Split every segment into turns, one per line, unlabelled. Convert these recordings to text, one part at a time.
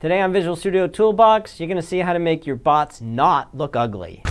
Today on Visual Studio Toolbox, you're going to see how to make your bots not look ugly.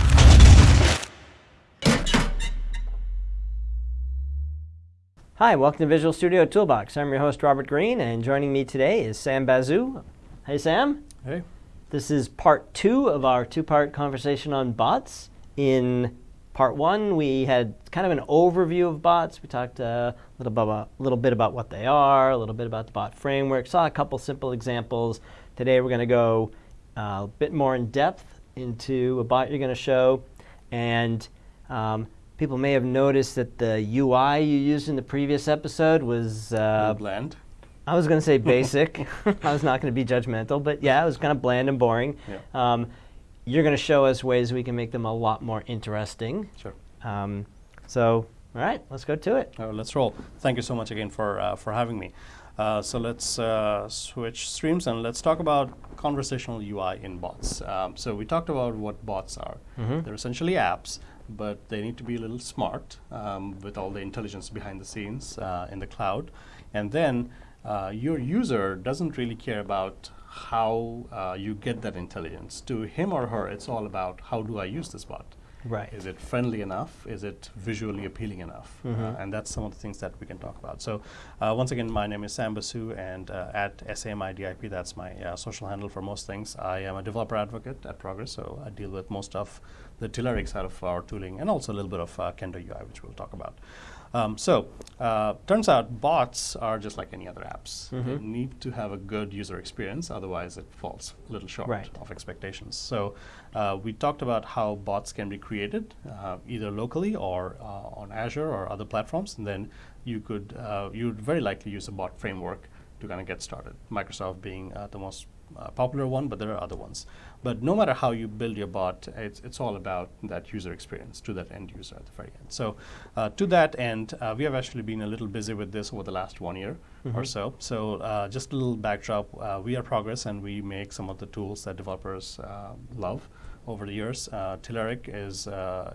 Hi, welcome to Visual Studio Toolbox. I'm your host, Robert Green, and joining me today is Sam Basu. Hey, Sam.
Hey.
This is part two of our two-part conversation on bots. In part one, we had kind of an overview of bots. We talked a little, about, a little bit about what they are, a little bit about the bot framework, saw a couple simple examples. Today we're going to go uh, a bit more in depth into a bot you're going to show. And um, people may have noticed that the UI you used in the previous episode was
uh, bland.
I was going to say basic. I was not going to be judgmental, but yeah, it was kind of bland and boring. Yeah. Um, you're going to show us ways we can make them a lot more interesting.
Sure.
Um, so, all right, let's go to it.
Uh, let's roll. Thank you so much again for uh, for having me. Uh, so let's uh, switch streams and let's talk about conversational UI in bots. Um, so we talked about what bots are. Mm -hmm. They're essentially apps, but they need to be a little smart um, with all the intelligence behind the scenes uh, in the cloud. And then uh, your user doesn't really care about how uh, you get that intelligence. To him or her, it's all about how do I use this bot?
Right.
Is it friendly enough? Is it visually appealing enough? Mm -hmm. uh, and that's some of the things that we can talk about. So uh, once again, my name is Sam Basu, and uh, at SAMIDIP, that's my uh, social handle for most things. I am a developer advocate at Progress, so I deal with most of the Telerik side of our tooling, and also a little bit of uh, Kendo UI, which we'll talk about. Um, so uh, turns out bots are just like any other apps. Mm -hmm. They need to have a good user experience, otherwise it falls a little short
right.
of expectations. So uh, we talked about how bots can be created uh, either locally or uh, on Azure or other platforms, and then you could uh, you would very likely use a bot framework to kind of get started. Microsoft being uh, the most popular one, but there are other ones. But no matter how you build your bot, it's, it's all about that user experience to that end user at the very end. So uh, to that end, uh, we have actually been a little busy with this over the last one year mm -hmm. or so. So uh, just a little backdrop, uh, we are Progress and we make some of the tools that developers uh, love over the years. Uh, Telerik is,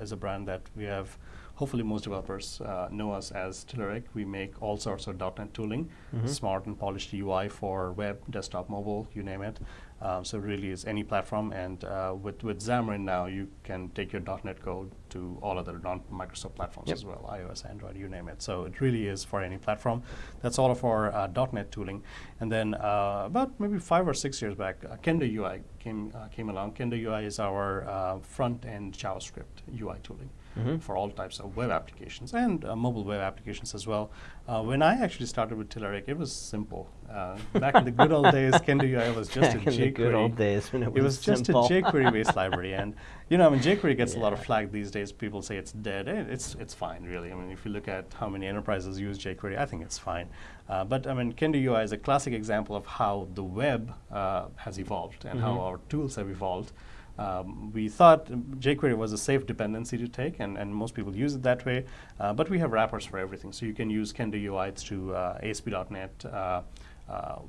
is a brand that we have hopefully most developers uh, know us as Telerik. We make all sorts of .NET tooling, mm -hmm. smart and polished UI for web, desktop, mobile, you name it. Um, so really is any platform. And uh, with, with Xamarin now, you can take your .NET code to all other non-Microsoft platforms yep. as well, iOS, Android, you name it. So it really is for any platform. That's all of our uh, .NET tooling. And then uh, about maybe five or six years back, uh, Kendo UI came, uh, came along. Kendo UI is our front-end JavaScript UI tooling mm -hmm. for all types of web applications and uh, mobile web applications as well. Uh, when I actually started with Telerik, it was simple. Uh, back in the good old days, Kendo UI was just
back
a jQuery.
good old days when it,
it
was,
was just a jQuery-based library, and you know, I mean, jQuery gets yeah. a lot of flag these days. People say it's dead. It, it's it's fine, really. I mean, if you look at how many enterprises use jQuery, I think it's fine. Uh, but I mean, Kendo UI is a classic example of how the web uh, has evolved and mm -hmm. how our tools have evolved. Um, we thought jQuery was a safe dependency to take, and, and most people use it that way. Uh, but we have wrappers for everything. So you can use Kendo UI to uh, ASP.NET uh, uh,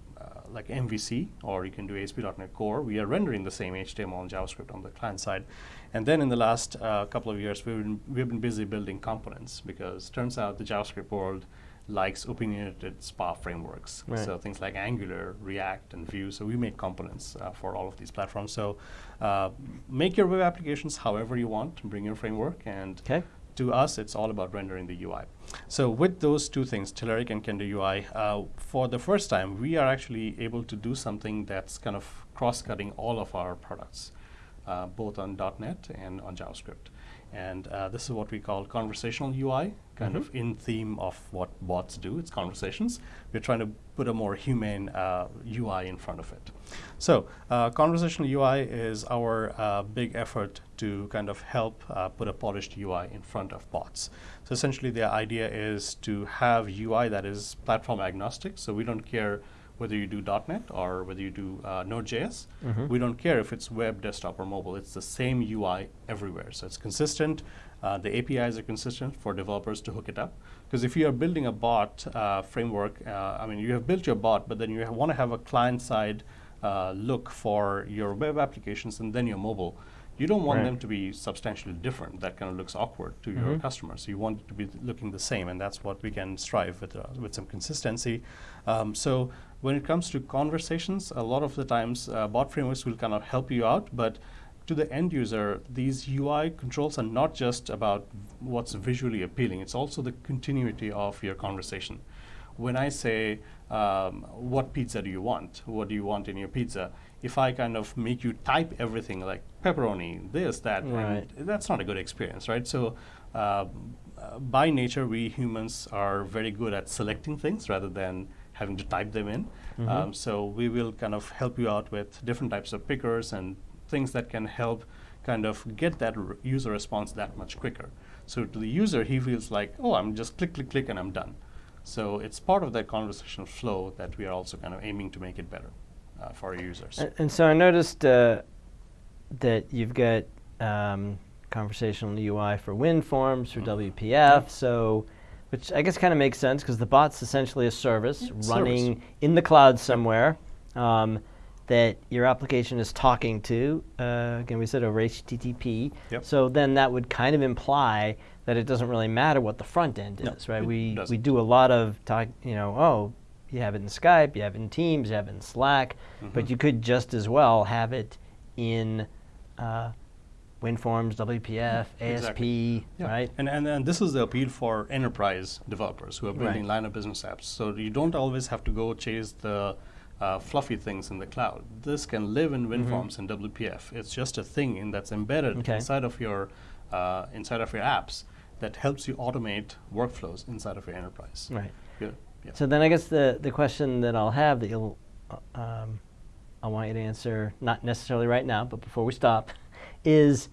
like MVC, or you can do ASP.NET Core. We are rendering the same HTML and JavaScript on the client side. And then in the last uh, couple of years, we've been, we've been busy building components because turns out the JavaScript world likes opinionated SPA frameworks. Right. So things like Angular, React, and Vue. So we make components uh, for all of these platforms. So uh, make your web applications however you want, bring your framework, and
okay.
to us, it's all about rendering the UI. So with those two things, Telerik and Kendo UI, uh, for the first time, we are actually able to do something that's kind of cross-cutting all of our products, uh, both on .NET and on JavaScript. And uh, this is what we call conversational UI, kind mm -hmm. of in theme of what bots do. It's conversations. We're trying to put a more humane uh, UI in front of it. So uh, conversational UI is our uh, big effort to kind of help uh, put a polished UI in front of bots. So essentially the idea is to have UI that is platform agnostic. So we don't care whether you do .NET or whether you do uh, Node.js. Mm -hmm. We don't care if it's web, desktop, or mobile. It's the same UI everywhere. So it's consistent. Uh, the APIs are consistent for developers to hook it up. Because if you are building a bot uh, framework, uh, I mean, you have built your bot, but then you want to have a client-side uh, look for your web applications and then your mobile You don't want
Right.
them to be substantially different. That kind of looks awkward to your customers. You want it to be looking the same, and that's what we can strive with uh, with some consistency. Um, so when it comes to conversations, a lot of the times uh, bot frameworks will kind of help you out, but to the end user, these UI controls are not just about what's visually appealing. It's also the continuity of your conversation. When I say, um, "What pizza do you want? What do you want in your pizza?" If I kind of make you type everything like pepperoni, this, that, and
Right.
that's not a good experience, right? So, uh, uh, by nature, we humans are very good at selecting things rather than having to type them in. Um, so, we will kind of help you out with different types of pickers and things that can help kind of get that r- user response that much quicker. So, to the user, he feels like, oh, I'm just click, click, click, and I'm done. So, it's part of that conversational flow that we are also kind of aiming to make it better uh, for our users.
And, and so I noticed uh, that you've got um, conversational UI for WinForms, for
Mhm.
WPF, so which I guess kind of makes sense because the bot's essentially a service
Yeah, service.
running in the cloud somewhere um, that your application is talking to. Uh, again, we said over HTTP.
Yep.
So then that would kind of imply that it doesn't really matter what the front end
No,
is, right? We we
doesn't.
do a lot of talk, you know, oh, you have it in Skype, you have it in Teams, you have it in Slack, but
Mhm.
you could just as well have it in uh, WinForms, WPF, ASP,
Yeah.
right?
And, and and this is the appeal for enterprise developers who are building
Right.
line of business apps. So you don't always have to go chase the uh, fluffy things in the cloud. This can live in WinForms and WPF. It's just a thing in that's embedded
Mm-hmm. Okay.
inside of your uh, inside of your apps that helps you automate workflows inside of your enterprise.
Right.
Yeah. yeah.
So then I guess the, the question that I'll have that you'll, uh, um, I want you to answer, not necessarily right now, but before we stop, is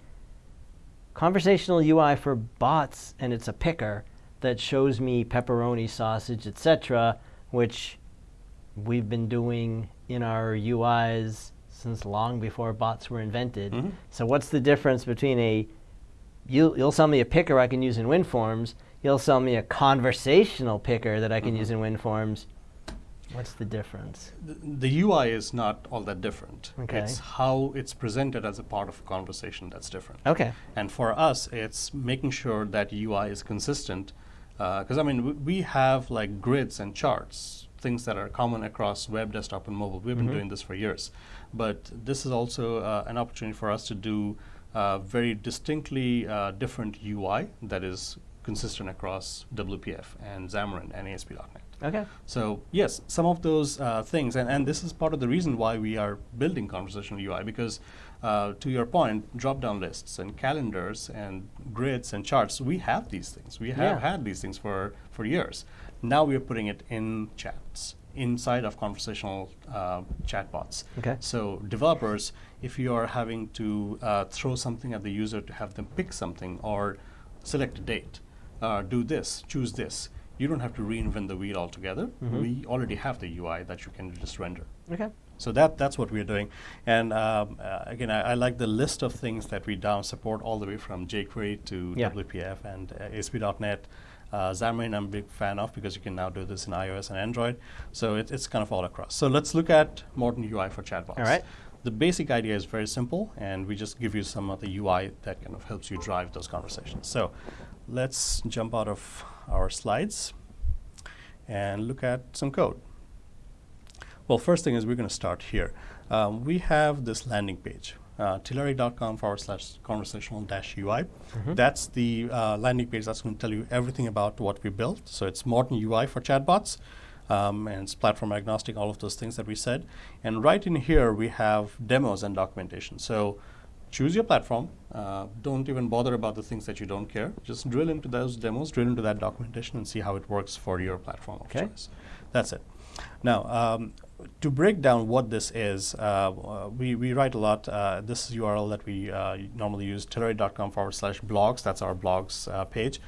conversational UI for bots, and it's a picker that shows me pepperoni, sausage, etc., which we've been doing in our UIs since long before bots were invented.
Mhm.
So what's the difference between a you, you'll sell me a picker I can use in WinForms. You'll sell me a conversational picker that I can
Mhm.
use in WinForms. What's the difference?
the, the UI is not all that different.
Okay.
It's how it's presented as a part of a conversation that's different.
Okay.
And for us, it's making sure that UI is consistent. Because I mean, w- we have like grids and charts, things that are common across web, desktop, and mobile. We've been
Mhm.
doing this for years, but this is also uh, an opportunity for us to do uh, very distinctly uh, different UI that is consistent across WPF and Xamarin and ASP.NET.
Okay.
So yes, some of those uh, things, and, and this is part of the reason why we are building conversational UI because, uh, to your point, drop-down lists and calendars and grids and charts, we have these things. We have
Yeah.
had these things for for years. Now we are putting it in chats inside of conversational uh, chatbots.
Okay.
So developers, if you are having to uh, throw something at the user to have them pick something or select a date, uh, do this, choose this, you don't have to reinvent the wheel altogether.
Mhm.
We already have the UI that you can just render.
Okay.
So that that's what we're doing. And um, uh, again, I, I like the list of things that we down support all the way from jQuery to
Yeah.
WPF and uh, ASP.NET. Uh, Xamarin, I'm a big fan of because you can now do this in iOS and Android. So it, it's kind of all across. So let's look at modern UI for chatbots.
All right.
The basic idea is very simple, and we just give you some of the UI that kind of helps you drive those conversations. So let's jump out of our slides and look at some code. Well, first thing is we're going to start here. Um, we have this landing page, uh, Telerik.com forward slash conversational dash UI.
Mhm.
That's the uh, landing page that's going to tell you everything about what we built. So it's modern UI for chatbots. Um, and it's platform agnostic, all of those things that we said. And right in here, we have demos and documentation. So choose your platform. Uh, don't even bother about the things that you don't care. Just drill into those demos, drill into that documentation, and see how it works for your platform of
Okay.
choice. That's it. Now, um, to break down what this is, uh, uh, we, we write a lot. Uh, this URL that we uh, normally use, Telerik.com forward slash blogs. That's our blogs uh, page.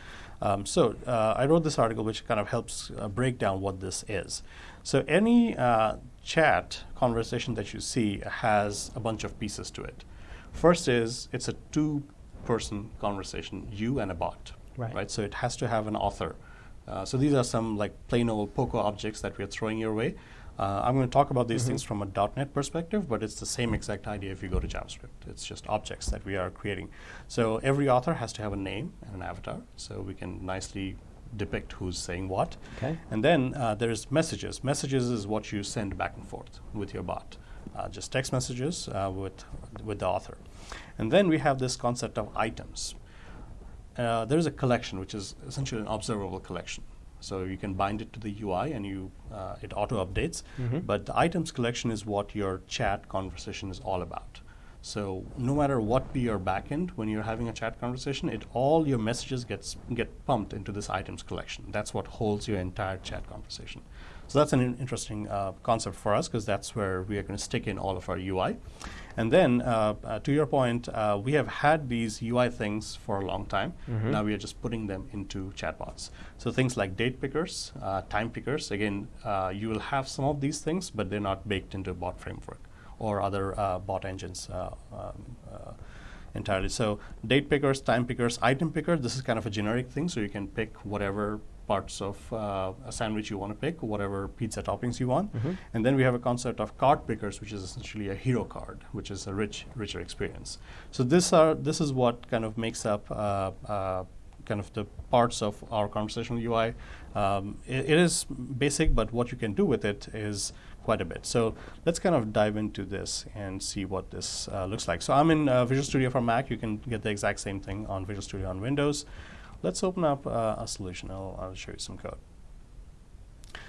Um, so uh, I wrote this article which kind of helps uh, break down what this is. So any uh, chat conversation that you see has a bunch of pieces to it. First is it's a two-person conversation, you and a bot,
Right.
So it has to have an author. Uh, so these are some like plain old Poco objects that we're throwing your way. Uh, I'm going to talk about these things from a .NET perspective, but it's the same exact idea if you go to JavaScript. It's just objects that we are creating. So every author has to have a name and an avatar, so we can nicely depict who's saying what.
Okay.
And then uh, there's messages. Messages is what you send back and forth with your bot, just text messages uh, with with the author. And then we have this concept of items. Uh, there's a collection which is essentially an observable collection. So you can bind it to the UI and you uh, it auto updates. But the items collection is what your chat conversation is all about. So no matter what be your backend, when you're having a chat conversation, it all your messages gets get pumped into this items collection. That's what holds your entire chat conversation. So that's an in- interesting uh, concept for us because that's where we are going to stick in all of our UI. And then, uh, uh, to your point, uh, we have had these UI things for a long time. Now we are just putting them into chatbots. So things like date pickers, uh, time pickers. Again, uh, you will have some of these things, but they're not baked into a bot framework or other uh, bot engines uh, um, uh, entirely. So date pickers, time pickers, item picker. This is kind of a generic thing, so you can pick whatever parts of uh, a sandwich you want to pick, whatever pizza toppings you want. And then we have a concept of card pickers, which is essentially a hero card, which is a rich, richer experience. So this are this is what kind of makes up. Uh, uh, kind of the parts of our conversational UI. Um, it, it is basic, but what you can do with it is quite a bit. So let's kind of dive into this and see what this uh, looks like. So I'm in uh, Visual Studio for Mac. You can get the exact same thing on Visual Studio on Windows. Let's open up uh, a solution. I'll, I'll show you some code.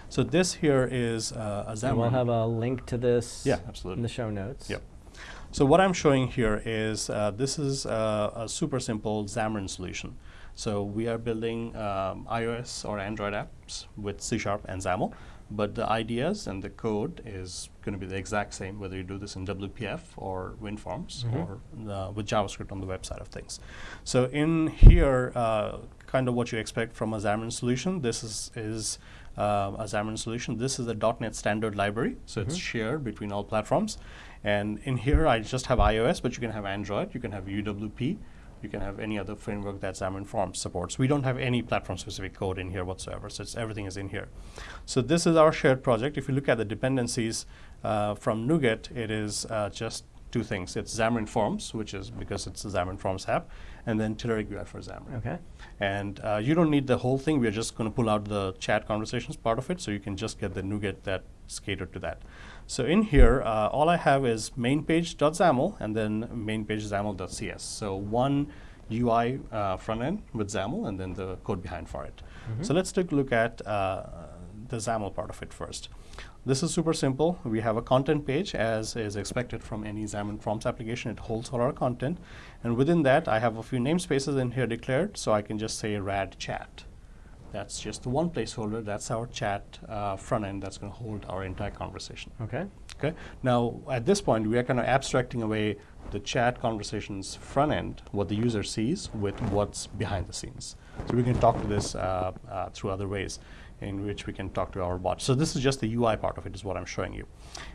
So this here is uh, a
And
Xamarin.
we'll have a link to this
Yeah,
in the show notes.
Yep. So what I'm showing here is uh, this is uh, a super simple Xamarin solution. So we are building um, iOS or Android apps with C Sharp and XAML, but the ideas and the code is going to be the exact same whether you do this in WPF or WinForms or uh, with JavaScript on the web side of things. So in here, uh, kind of what you expect from a Xamarin solution. This is is uh, a Xamarin solution. This is a .NET standard library, so it's shared between all platforms. And in here, I just have iOS, but you can have Android, you can have UWP, you can have any other framework that Xamarin Forms supports. We don't have any platform-specific code in here whatsoever, so it's, everything is in here. So this is our shared project. If you look at the dependencies uh, from NuGet, it is uh, just two things. It's Xamarin Forms, which is because it's a Xamarin Forms app, and then Telerik UI for Xamarin.
Okay.
And uh, you don't need the whole thing. We're just going to pull out the chat conversations part of it, so you can just get the NuGet that's catered to that. So in here, uh, all I have is mainpage.xaml and then mainpage.xaml.cs. So one UI uh, front end with XAML and then the code behind for it. So let's take a look at uh, the XAML part of it first. This is super simple. We have a content page as is expected from any Xamarin Forms application. It holds all our content. And within that, I have a few namespaces in here declared, so I can just say rad chat. That's just the one placeholder. That's our chat uh, front end that's going to hold our entire conversation.
Okay.
Okay. Now, at this point, we are kind of abstracting away the chat conversations front end, what the user sees, with what's behind the scenes. So we can talk to this uh, uh, through other ways in which we can talk to our bot. So this is just the UI part of it, is what I'm showing you.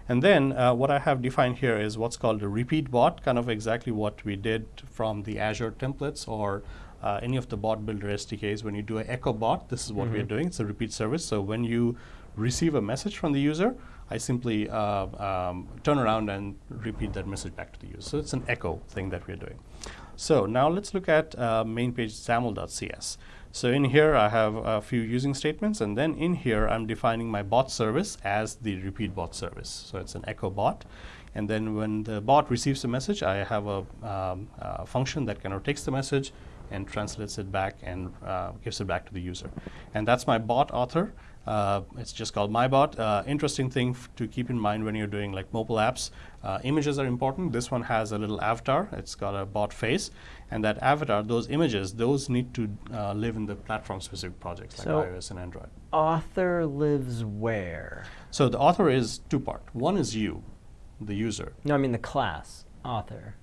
And then uh, what I have defined here is what's called a repeat bot, kind of exactly what we did from the Azure templates or uh, any of the bot builder SDKs. When you do an echo bot, this is what we are doing. It's a repeat service. So when you receive a message from the user, I simply uh, um, turn around and repeat that message back to the user. So it's an echo thing that we're doing. So now let's look at uh, main page XAML.cs. So in here I have a few using statements and then in here I'm defining my bot service as the repeat bot service. So it's an echo bot. And then when the bot receives a message, I have a, um, a function that kind of takes the message and translates it back and uh, gives it back to the user. And that's my bot author. Uh, it's just called MyBot. Uh, interesting thing to keep in mind when you're doing like mobile apps. Uh, images are important. This one has a little avatar. It's got a bot face, and that avatar, those images, those need to uh, live in the platform-specific projects like
So-
iOS and Android.
Author lives where?
So the author is two part. One is you, the user.
No, I mean the class. Author.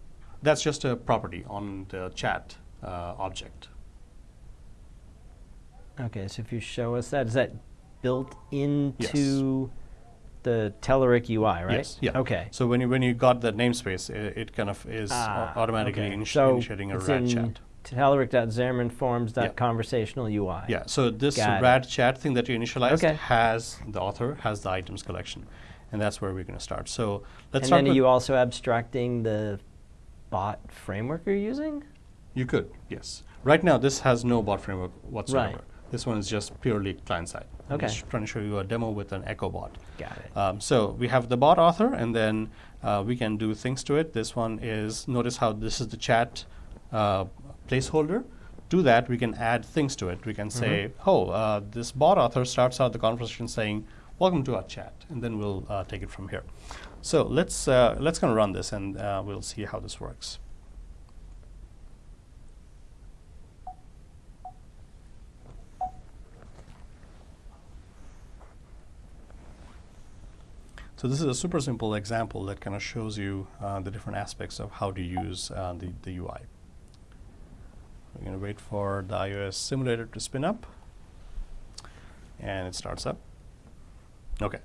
That's just a property on the chat object.
Okay, so if you show us that, is that built into the Telerik UI, right?
Yes. Yeah.
Okay.
So when you when you got that namespace, it, it kind of is
Ah,
automatically
okay.
initi-
so
initiating a rad
in
chat.
telerik.xamarin.forms.conversational UI.
Yeah, so this
Got it.
rad chat thing that you initialized
Okay.
has the author, has the items collection. And that's where we're going to start. So let's
and
start
then are you also abstracting the bot framework you're using?
You could, yes. Right now, this has no bot framework whatsoever.
Right.
This one is just purely client side.
Okay.
I'm just trying to show you a demo with an Echo bot.
Got it.
Um, so we have the bot author, and then uh, we can do things to it. This one is, notice how this is the chat uh, placeholder. To that, we can add things to it. We can say, oh, uh, this bot author starts out the conversation saying, welcome to our chat, and then we'll uh, take it from here. So let's, uh, let's kind of run this, and uh, we'll see how this works. So this is a super simple example that kind of shows you uh, the different aspects of how to use uh, the, the UI. We're going to wait for the iOS simulator to spin up. And it starts up. Okay.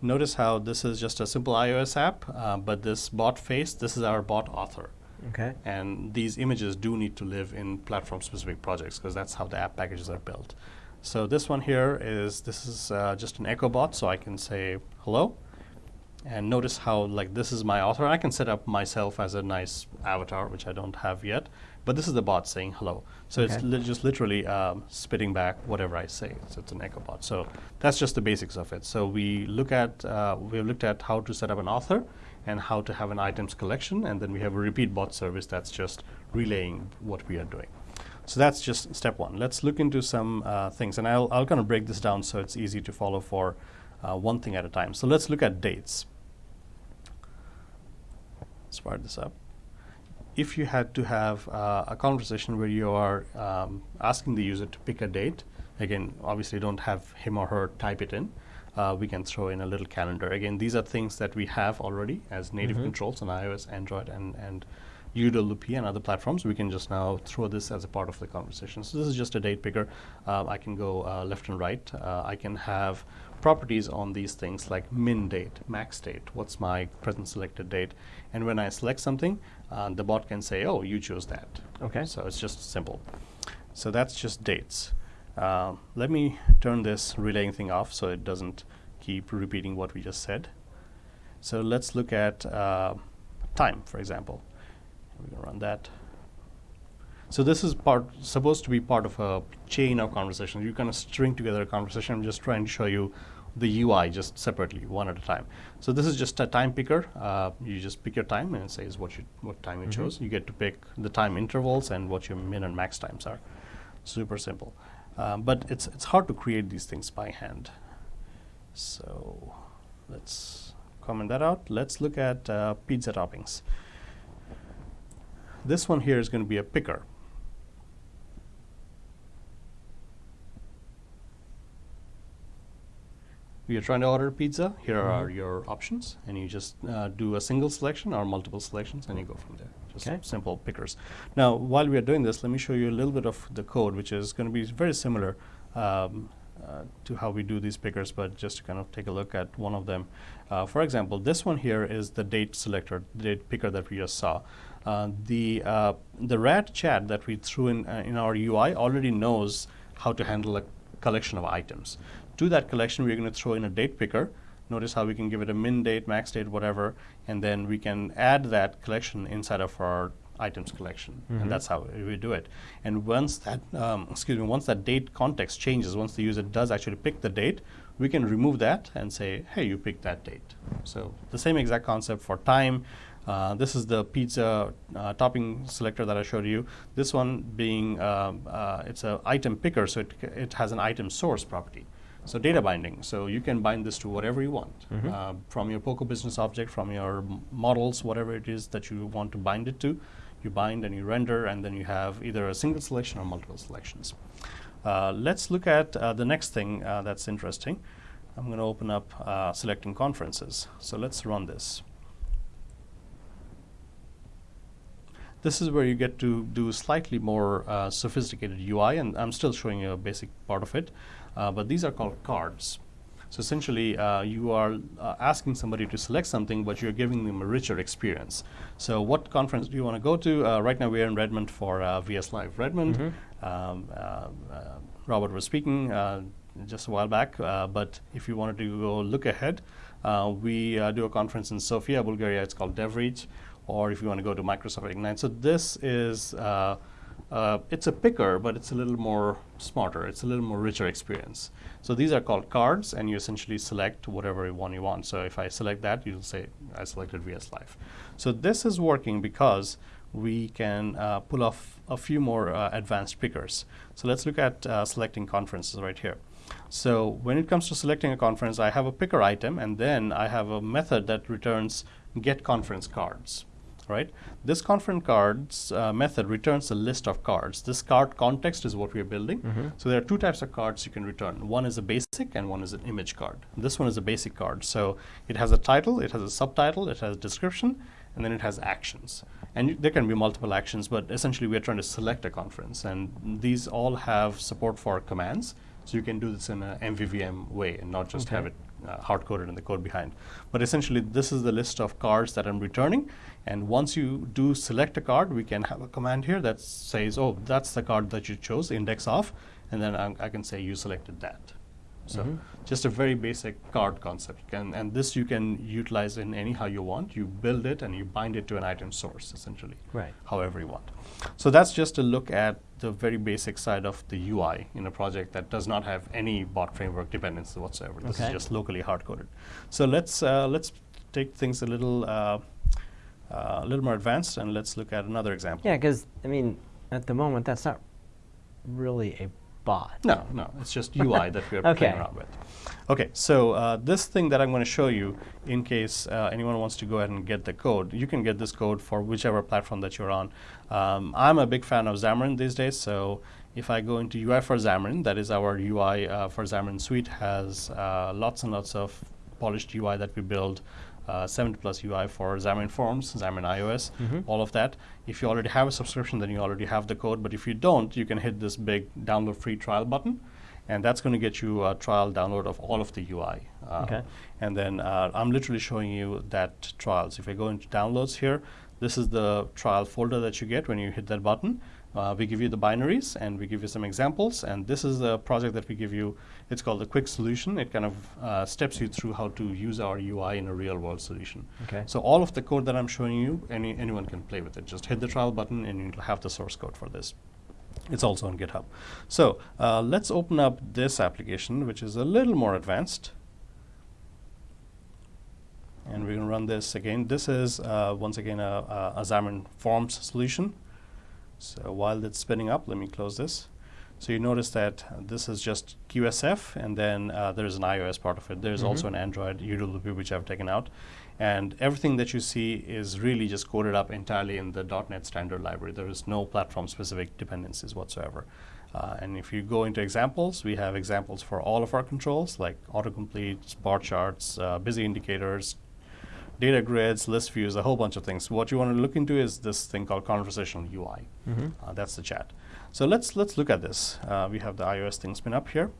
Notice how this is just a simple iOS app, uh, but this bot face, this is our bot author.
Okay.
And these images do need to live in platform-specific projects because that's how the app packages are built. So this one here is, this is uh, just an Echo bot, so I can say hello. And notice how like this is my author. I can set up myself as a nice avatar, which I don't have yet. But this is the bot saying hello. So it's li- just literally um, spitting back whatever I say. So it's an Echo bot. So that's just the basics of it. So we look at uh, we have looked at how to set up an author and how to have an items collection, and then we have a repeat bot service that's just relaying what we are doing. So that's just step one. Let's look into some uh, things, and I'll, I'll kind of break this down so it's easy to follow for uh, one thing at a time. So let's look at dates. Fire this up. If you had to have uh, a conversation where you are um, asking the user to pick a date, again, obviously don't have him or her type it in. Uh, we can throw in a little calendar. Again, these are things that we have already as native
Mhm.
controls on iOS, Android, and, and UWP and other platforms. We can just now throw this as a part of the conversation. So this is just a date picker. Uh, I can go uh, left and right. Uh, I can have properties on these things like min date, max date, what's my present selected date. And when I select something, uh, the bot can say, oh, you chose that.
Okay.
So it's just simple. So that's just dates. Uh, let me turn this relaying thing off so it doesn't keep repeating what we just said. So let's look at uh, time, for example. We're going to run that. So this is part supposed to be part of a chain of conversations. You kind of string together a conversation. I'm just trying to show you the UI just separately, one at a time. So this is just a time picker. Uh, you just pick your time and it says what you what time you
Mhm.
chose. You get to pick the time intervals and what your min and max times are. Super simple. Um, but it's it's hard to create these things by hand. So let's comment that out. Let's look at uh, pizza toppings. This one here is going to be a picker. You're trying to order pizza. Here are
Mhm.
your options, and you just uh, do a single selection or multiple selections, and you go from there. Just simple pickers. Now, while we are doing this, let me show you a little bit of the code, which is going to be very similar um, uh, to how we do these pickers, but just to kind of take a look at one of them. Uh, for example, this one here is the date selector, the date picker that we just saw. Uh, the uh, the rad chat that we threw in uh, in our UI already knows how to handle a collection of items. To that collection, we're going to throw in a date picker. Notice how we can give it a min date, max date, whatever, and then we can add that collection inside of our items collection,
Mhm.
and that's how we do it. And once that, um, excuse me, once that date context changes, once the user does actually pick the date, we can remove that and say, hey, you picked that date. So the same exact concept for time. Uh, this is the pizza uh, topping selector that I showed you. This one being, um, uh, it's an item picker, so it, it has an item source property. So data binding, so you can bind this to whatever you want,
Mhm.
uh, from your Poco business object, from your models, whatever it is that you want to bind it to. You bind and you render, and then you have either a single selection or multiple selections. Uh, let's look at uh, the next thing uh, that's interesting. I'm going to open up uh, selecting conferences. So let's run this. This is where you get to do slightly more uh, sophisticated UI, and I'm still showing you a basic part of it. Uh, but these are called cards. So essentially, uh, you are uh, asking somebody to select something, but you're giving them a richer experience. So what conference do you want to go to? Uh, right now, we're in Redmond for uh, VS Live Redmond.
Mm-hmm.
Um, uh, uh, Robert was speaking uh, just a while back, uh, but if you wanted to go look ahead, uh, we uh, do a conference in Sofia, Bulgaria. It's called DevReach, or if you want to go to Microsoft Ignite. So this is uh, it's a picker, but it's a little more smarter. It's a little more richer experience. So these are called cards, and you essentially select whatever one you want. So if I select that, you'll say I selected VS Live. So this is working because we can uh, pull off a few more uh, advanced pickers. So let's look at uh, selecting conferences right here. So when it comes to selecting a conference, I have a picker item, and then I have a method that returns get conference cards. Right? This conference cards uh, method returns a list of cards. This card context is what we are building. So there are two types of cards you can return. One is a basic, and one is an image card. This one is a basic card. So it has a title, it has a subtitle, it has a description, and then it has actions. And there can be multiple actions, but essentially we are trying to select a conference, and these all have support for commands. So you can do this in a MVVM way and not just have it uh, hard coded in the code behind. But essentially, this is the list of cards that I'm returning. And once you do select a card, we can have a command here that says, oh, that's the card that you chose, index off. And then I, I can say you selected that. So just a very basic card concept. Can, and this you can utilize in anyhow you want. You build it and you bind it to an item source, essentially
Right.
however you want. So that's just a look at the very basic side of the UI in a project that does not have any bot framework dependencies whatsoever. This
Okay.
is just locally hard coded. So let's uh, let's take things a little uh, uh, a little more advanced and let's look at another example.
Yeah, because I mean, at the moment, that's not really a bot.
No, no, it's just UI that we're
Okay.
playing around with. Okay, so uh, this thing that I'm going to show you, in case uh, anyone wants to go ahead and get the code, you can get this code for whichever platform that you're on. Um, I'm a big fan of Xamarin these days, so if I go into UI for Xamarin, that is our UI uh, for Xamarin Suite, has uh, lots and lots of polished UI that we build. Uh, 70 plus UI for Xamarin Forms, Xamarin iOS,
Mhm.
all of that. If you already have a subscription, then you already have the code. But if you don't, you can hit this big download free trial button, and that's going to get you a trial download of all of the UI. Uh,
Okay.
And then uh, I'm literally showing you that trial. So if I go into downloads here, this is the trial folder that you get when you hit that button. Uh, we give you the binaries and we give you some examples. And this is the project that we give you. It's called the quick solution. It kind of uh, steps you through how to use our UI in a real world solution.
Okay.
So all of the code that I'm showing you, any, anyone can play with it. Just hit the trial button and you'll have the source code for this. It's also on GitHub. So uh, let's open up this application, which is a little more advanced. And we're going to run this again. This is, uh, once again, a, a, a Xamarin Forms solution. So while it's spinning up, let me close this. So you notice that this is just QSF, and then uh, there's an iOS part of it. There's also
Mhm.
an Android UWP, which I've taken out. And everything that you see is really just coded up entirely in the .NET standard library. There is no platform-specific dependencies whatsoever. Uh, and if you go into examples, we have examples for all of our controls, like autocomplete, bar charts, uh, busy indicators, data grids, list views, a whole bunch of things. What you want to look into is this thing called conversational UI.
Mhm.
Uh, that's the chat. So let's let's look at this. Uh, we have the iOS thing spin up here.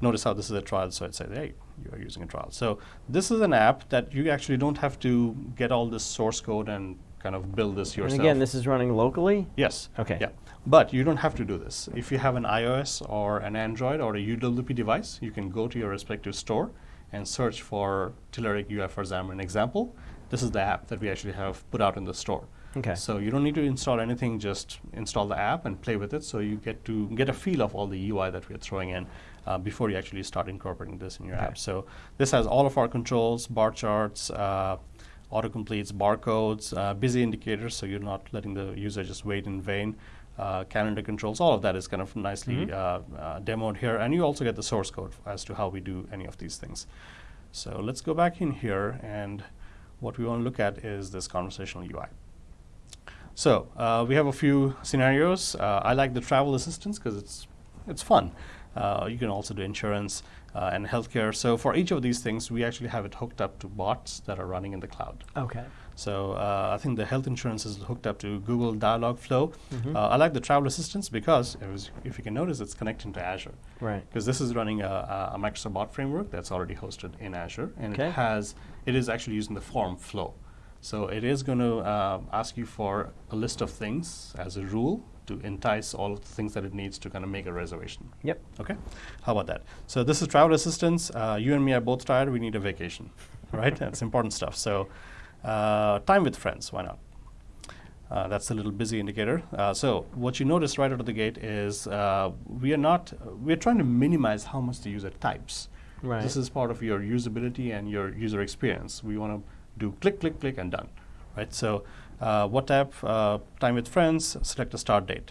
Notice how this is a trial, so it says, hey, you are using a trial. So this is an app that you actually don't have to get all this source code and kind of build this yourself.
And again, this is running locally.
Yes.
Okay.
Yeah. But you don't have to do this. If you have an iOS or an Android or a UWP device, you can go to your respective store and search for Telerik UI for Xamarin example. This is the app that we actually have put out in the store.
Okay.
So you don't need to install anything, just install the app and play with it so you get to get a feel of all the UI that we're throwing in uh, before you actually start incorporating this in your
Okay.
app. So this has all of our controls, bar charts, uh, autocompletes, barcodes, uh, busy indicators, so you're not letting the user just wait in vain. Uh, calendar controls, all of that is kind of nicely uh, uh, demoed here, and you also get the source code as to how we do any of these things. So let's go back in here, and what we want to look at is this conversational UI. So uh, we have a few scenarios. Uh, I like the travel assistance because it's it's fun. Uh, you can also do insurance uh, and healthcare. So for each of these things, we actually have it hooked up to bots that are running in the cloud.
Okay.
So uh, I think the health insurance is hooked up to Google Dialogflow.
Mhm.
Uh, I like the travel assistance because was, if you can notice, it's connecting to Azure
Right.
because this is running a, a- Microsoft Bot framework that's already hosted in Azure, and it has it is actually using the form flow. So it is going to uh, ask you for a list of things as a rule to entice all of the things that it needs to kind of make a reservation.
Yep.
Okay, how about that? So this is travel assistance. Uh, you and me are both tired. We need a vacation, right? That's important stuff. So time with friends. Why not? Uh, that's a little busy indicator. Uh, so what you notice right out of the gate is uh, we are not we're trying to minimize how much the user types.
Right.
This is part of your usability and your user experience. We want to do click, click, click, and done, right? So uh, what type? Uh, time with friends. Select a start date.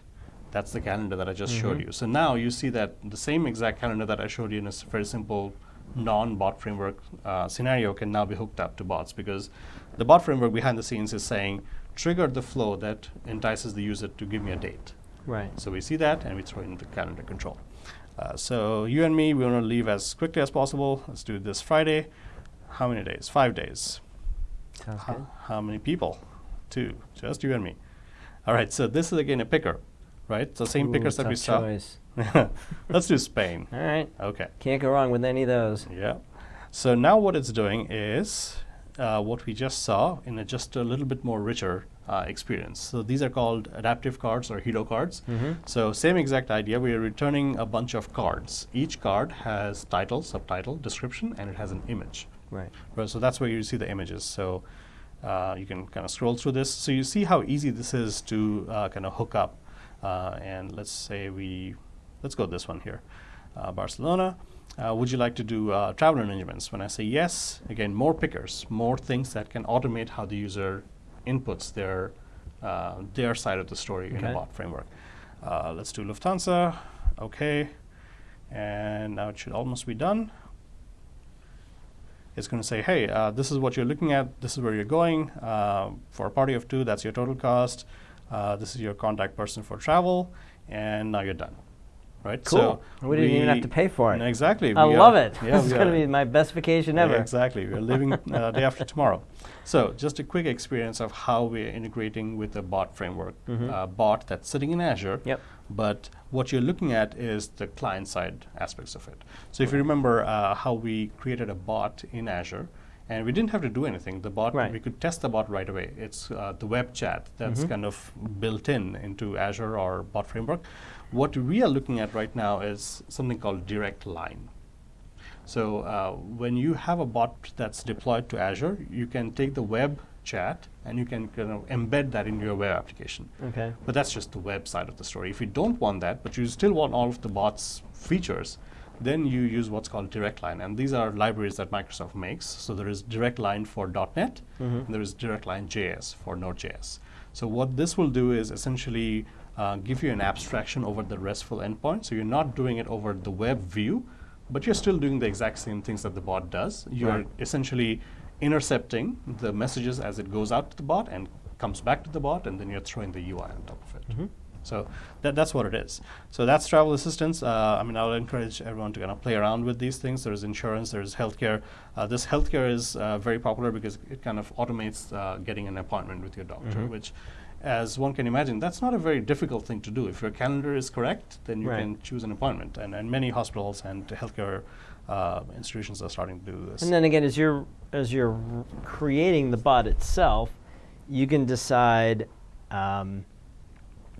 That's the calendar that I just showed
Mhm.
you. So now you see that the same exact calendar that I showed you in a very simple non-bot framework uh, scenario can now be hooked up to bots because the bot framework behind the scenes is saying trigger the flow that entices the user to give me a date.
Right.
So we see that and we throw in the calendar control. Uh, so you and me, we want to leave as quickly as possible. Let's do this Friday. How many days? Five days.
Sounds
How,
good.
how many people? Two. Just you and me. All right. So this is again a picker, right? So same
Ooh,
pickers that we saw.
choice.
Let's do Spain.
All right.
Okay.
Can't go wrong with any of those.
Yeah. So now what it's doing is uh, what we just saw in a just a little bit more richer uh, experience. So these are called adaptive cards or hero cards.
Mhm.
So same exact idea. We are returning a bunch of cards. Each card has title, subtitle, description, and it has an image.
Right.
Right, so that's where you see the images. So uh, you can kind of scroll through this. So you see how easy this is to uh, kind of hook up. Uh, and let's say we, let's go this one here, uh, Barcelona. Uh, would you like to do uh, travel arrangements? When I say yes, again, more pickers, more things that can automate how the user inputs their uh, their side of the story in a bot framework. Uh, let's do Lufthansa. Okay, and now it should almost be done it's going to say, hey, uh, this is what you're looking at, this is where you're going. Uh, for a party of two, that's your total cost. Uh, this is your contact person for travel, and now you're done. Right?
Cool. we didn't even have to pay for it.
Exactly.
I
we
love
are-
it.
Yeah,
this is going to be my best vacation
Yeah,
ever.
exactly. We're leaving uh, day after tomorrow. So, just a quick experience of how we're integrating with the bot framework.
Mhm.
Uh, bot that's sitting in Azure.
Yep.
But what you're looking at is the client side aspects of it. So, if you remember uh, how we created a bot in Azure, and we didn't have to do anything. The bot,
Right.
we could test the bot right away. It's uh, the web chat that's
Mhm.
kind of built in into Azure or bot framework. What we are looking at right now is something called direct line. So uh, when you have a bot that's deployed to Azure, you can take the web chat and you can kind of embed that in your web application.
Okay.
But that's just the web side of the story. If you don't want that, but you still want all of the bot's features, then you use what's called direct line. And these are libraries that Microsoft makes. So there is direct line for .NET,
Mhm.
and there is direct line JS for Node.js. So what this will do is essentially uh, give you an abstraction over the RESTful endpoint. So you're not doing it over the web view, but you're still doing the exact same things that the bot does. You're
Right.
essentially intercepting the messages as it goes out to the bot and comes back to the bot, and then you're throwing the UI on top of it.
Mhm.
So that, that's what it is. So that's travel assistance. Uh, I mean, I would encourage everyone to kind of play around with these things. There's insurance, there's healthcare. Uh, this healthcare is uh, very popular because it kind of automates uh, getting an appointment with your doctor,
Mhm.
which, as one can imagine, that's not a very difficult thing to do. If your calendar is correct, then you
Right.
can choose an appointment. And, and many hospitals and healthcare uh, institutions are starting to do this.
And then again, as you're as you're creating the bot itself, you can decide um,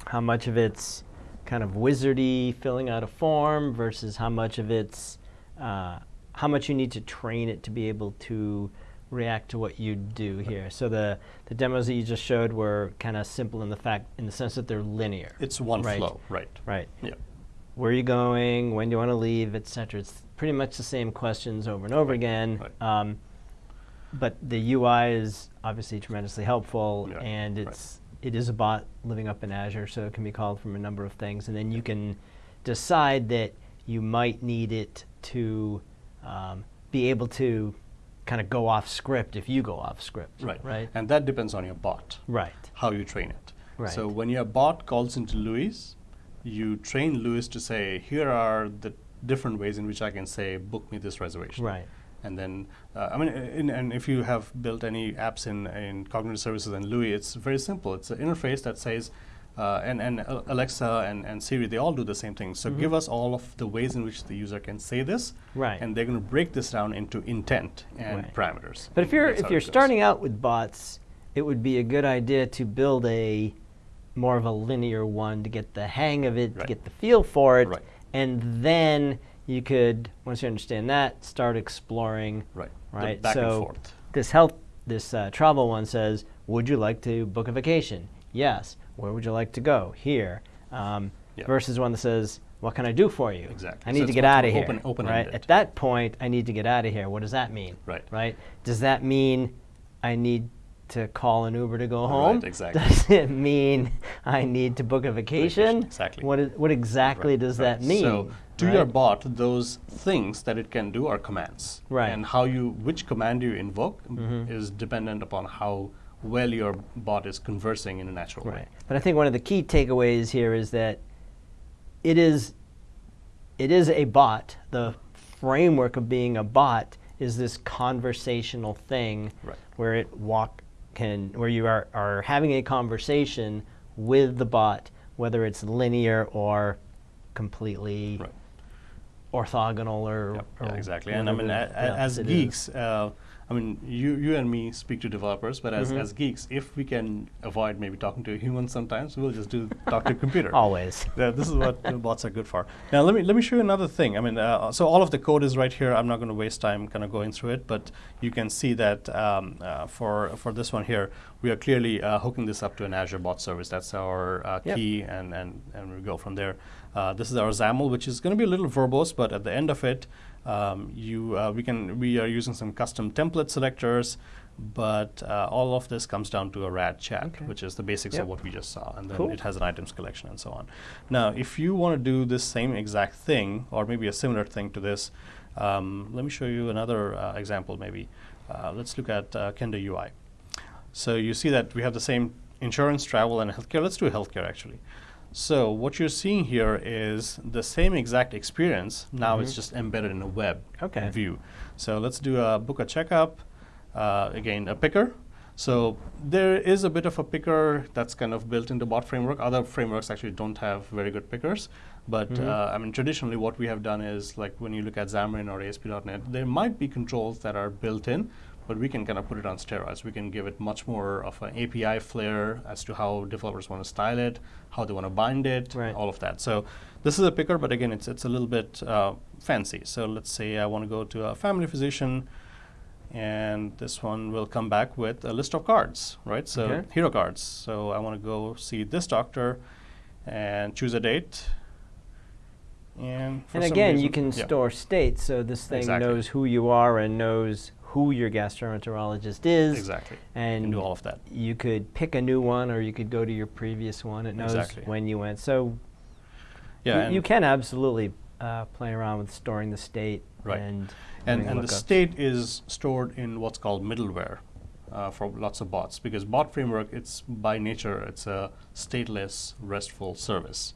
how much of it's kind of wizardy, filling out a form, versus how much of it's uh, how much you need to train it to be able to react to what you do here. So the the demos that you just showed were kind of simple in the fact in the sense that they're linear.
it's one
Right.
flow, right?
right.
Yeah.
where are you going, when do you want to leave, etc. It's pretty much the same questions over and over
Right,
again.
right.
Um, but the UI is obviously tremendously helpful,
Yeah,
and it's it is a bot living up in Azure, so it can be called from a number of things, and then you can decide that you might need it to um, be able to kind of go off script if you go off script.
Right.
Right.
And that depends on your bot.
Right.
how you train it.
Right.
So when your bot calls into LUIS, you train LUIS to say, here are the different ways in which I can say, book me this reservation.
Right.
And then, uh, I mean, in, and if you have built any apps in, in cognitive services and LUI, it's very simple. It's an interface that says, uh, and, and Alexa and, and Siri, they all do the same thing. So give us all of the ways in which the user can say this,
Right.
and they're going to break this down into intent and
Right.
parameters.
But if you're if you're starting out with bots, it would be a good idea to build a more of a linear one to get the hang of it, to get the feel for it,
Right.
and then you could once you understand that, start exploring.
right,
Right.
back
so
and forth.
this health this uh, travel one says, "Would you like to book a vacation?" Yes. Where would you like to go? Here. Um,
Yeah.
Versus one that says, "What can I do for you?"
Exactly.
I
So
need to get out of here.
open-
right.
open-ended.
At that point, I need to get out of here. What does that mean?
Right.
Right. Does that mean I need to call an Uber to go
Right,
home?
exactly.
Does it mean I need to book a vacation?
exactly.
What is, What exactly
Right,
does
right.
that mean?
So to
right?
your bot, those things that it can do are commands.
Right.
And how you, which command you invoke
Mhm.
is dependent upon how well your bot is conversing in a natural way.
Right. But I think one of the key takeaways here is that it is it is a bot. The framework of being a bot is this conversational thing
Right.
where it walk can where you are, are having a conversation with the bot, whether it's linear or completely
Right.
orthogonal or,
Yep,
or
yeah, exactly. And I mean, a, a, as
else it is.
geeks, uh, I mean, you, you and me speak to developers, but as,
Mhm.
as geeks, if we can avoid maybe talking to a human sometimes, we'll just do talk to a computer.
always.
Yeah, this is what bots are good for. Now, let me let me show you another thing. I mean, uh, so all of the code is right here. I'm not going to waste time kind of going through it, but you can see that um, uh, for for this one here, we are clearly uh, hooking this up to an Azure bot service. That's our uh,
Yep.
key, and, and and we go from there. Uh, this is our XAML, which is going to be a little verbose, but at the end of it, um, you uh, we can we are using some custom template selectors. But uh, all of this comes down to a RAD chat,
Okay.
which is the basics
Yep.
of what we just saw, and then
Cool.
it has an items collection and so on. Now, if you want to do this same exact thing, or maybe a similar thing to this, um, let me show you another uh, example. Maybe uh, let's look at uh, Kendo UI. So you see that we have the same insurance, travel, and healthcare. Let's do healthcare actually. So what you're seeing here is the same exact experience. Now it's
Mhm.
just embedded in a web
Okay.
view. So let's do a book a checkup. Uh, again, a picker. So there is a bit of a picker that's kind of built into bot framework. Other frameworks actually don't have very good pickers. But
Mhm.
uh, I mean, traditionally, what we have done is like when you look at Xamarin or ASP.NET, there might be controls that are built in, but we can kind of put it on steroids. We can give it much more of an API flair as to how developers want to style it, how they want to bind it,
Right.
all of that. So this is a picker, but again, it's it's a little bit uh, fancy. So let's say I want to go to a family physician, and this one will come back with a list of cards, right? So
Okay.
hero cards. So I want to go see this doctor, and choose a date. And for
And again, you can
yeah.
store states, so this thing
Exactly.
knows who you are and knows who your gastroenterologist is.
exactly
And
and do all of that.
you could pick a new one, or you could go to your previous one. It knows
Exactly.
when you went. So
Yeah,
you, you can absolutely uh, play around with storing the state
Right.
and
and, and the state is stored in what's called middleware uh, for lots of bots because bot framework it's by nature it's a stateless restful service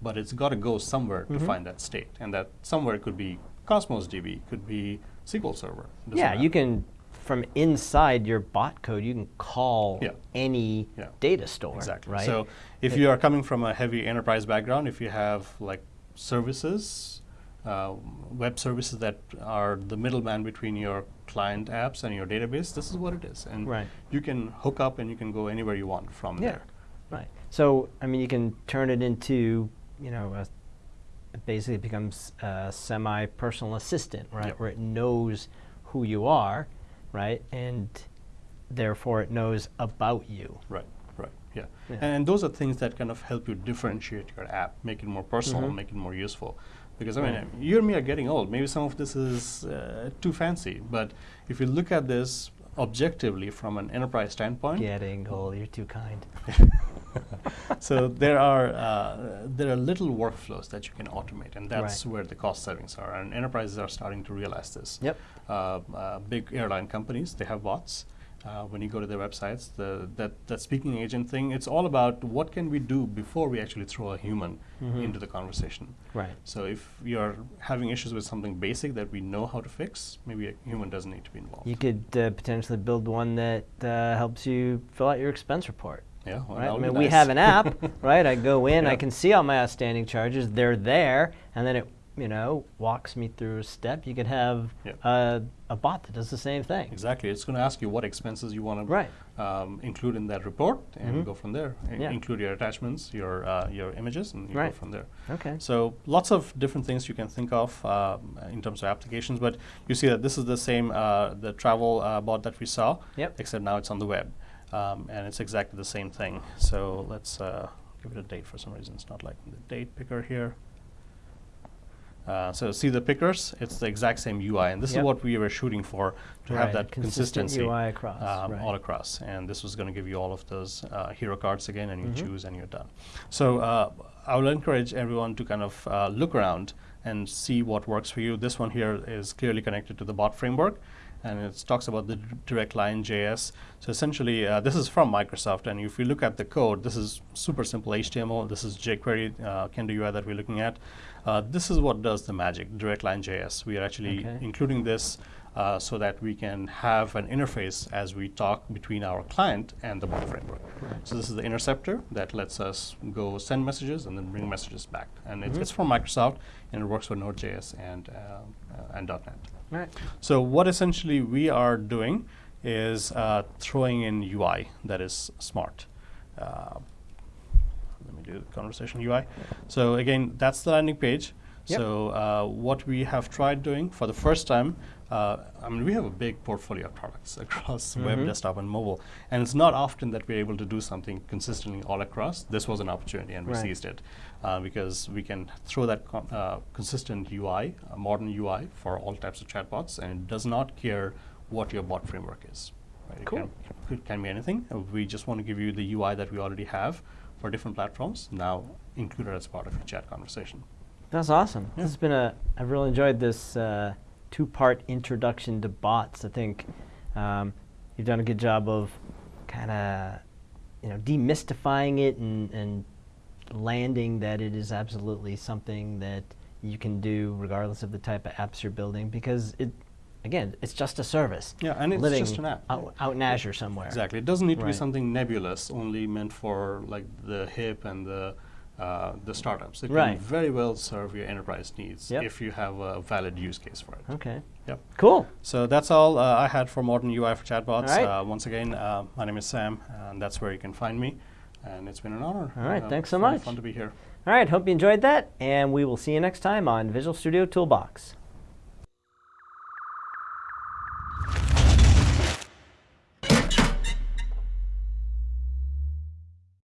but it's got to go somewhere to
Mhm.
find that state and that somewhere could be cosmos db could be sql server
Yeah, you can from inside your bot code, you can call
Yeah.
any
Yeah.
data store.
Exactly.
Right.
So if
It-
you are coming from a heavy enterprise background, if you have like services, uh, web services that are the middleman between your client apps and your database, this is what it is. And
Right.
you can hook up and you can go anywhere you want from
Yeah.
there.
Right. So, I mean, you can turn it into, you know, a, basically becomes a semi-personal assistant, right?
Yep.
Where it knows who you are, right? And therefore it knows about you.
Right, right, yeah.
Yeah.
And those are things that kind of help you differentiate your app, make it more personal,
Mhm.
make it more useful. Because I mean,
Right.
you and me are getting old. Maybe some of this is uh, too fancy, but if you look at this objectively from an enterprise standpoint,
Getting old, you're too kind.
so there are uh, there are little workflows that you can automate, and that's
Right.
where the cost savings are. And enterprises are starting to realize this.
Yep.
Uh, uh, big airline companies they have bots. uh, when you go to their websites. The, that, that speaking agent thing, it's all about what can we do before we actually throw a human
Mhm.
into the conversation.
Right.
So if you're having issues with something basic that we know how to fix, maybe a human doesn't need to be involved.
You could uh, potentially build one that uh, helps you fill out your expense report.
Yeah, well,
right? I mean, we have an app, right? I go in, I can see all my outstanding charges. They're there, and then it, you know, walks me through a step. You could have
Yeah.
a, a bot that does the same thing.
Exactly. It's going to ask you what expenses you want to um, include in that report, and
Mhm.
go from there. I-
Yeah.
Include your attachments, your uh, your images, and you go from there.
Okay.
So lots of different things you can think of um, in terms of applications, but you see that this is the same uh, the travel uh, bot that we saw,
Yep.
except now it's on the web, um, and it's exactly the same thing. So let's uh, give it a date for some reason. It's not like the date picker here. Uh, so see the pickers, it's the exact same UI, and this
Yep.
is what we were shooting for to have that
consistent
consistency
UI across,
um,
right.
all across. And this was going to give you all of those uh, hero cards again, and you
Mhm.
choose and you're done. So uh, I will encourage everyone to kind of uh, look around and see what works for you. This one here is clearly connected to the bot framework. And it talks about the direct line JS. So essentially, uh, this is from Microsoft. And if you look at the code, this is super simple HTML. This is jQuery, uh, Kendo UI that we're looking at. Uh, this is what does the magic, direct line JS. We are actually
Okay.
including this uh, so that we can have an interface as we talk between our client and the bot framework. So this is the interceptor that lets us go send messages and then bring messages back. And it's,
Mhm.
it's from Microsoft and it works for Node.js and, uh, uh, and .NET.
Right.
So what essentially we are doing is uh, throwing in UI that is smart. Uh, let me do the conversation UI. So again, that's the landing page.
Yep.
So uh, what we have tried doing for the first time, uh, I mean, we have a big portfolio of products across web,
Mhm.
desktop, and mobile, and it's not often that we're able to do something consistently all across. This was an opportunity, and we
Right.
seized it uh, because we can throw that uh, consistent UI, a modern UI for all types of chatbots, and it does not care what your bot framework is. Right? It
Cool.
can, it can be anything. Uh, We just want to give you the UI that we already have for different platforms, now included as part of your chat conversation.
That's awesome.
Yeah.
This has been a. I've really enjoyed this uh, two-part introduction to bots. I think um, you've done a good job of kind of, you know, demystifying it and, and landing that it is absolutely something that you can do regardless of the type of apps you're building because it, again, it's just a service.
Yeah, and it's just an app.
Out, out in Azure somewhere.
Exactly. It doesn't need to be something nebulous, only meant for like the hip and the uh, the startups. It
Right.
can very well serve your enterprise needs
Yep.
if you have a valid use case for it.
Okay.
Yep.
Cool.
So that's all uh, I had for modern UI for chatbots.
Right.
Uh, once again, uh, my name is Sam, and that's where you can find me. And it's been an honor.
All right,
Uh,
thanks so much.
Fun to be here.
All right. Hope you enjoyed that, and we will see you next time on Visual Studio Toolbox.